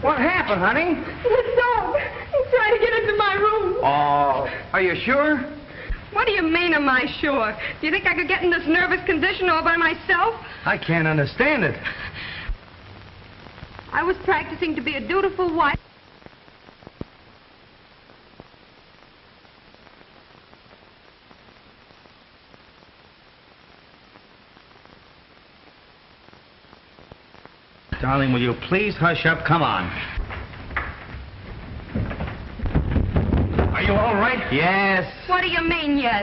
What happened, honey? The dog. He's trying to get into my room. Oh, are you sure? What do you mean, am I sure? Do you think I could get in this nervous condition all by myself? I can't understand it. I was practicing to be a dutiful wife. Darling, will you please hush up? Come on. Are you all right? Yes. What do you mean, yes?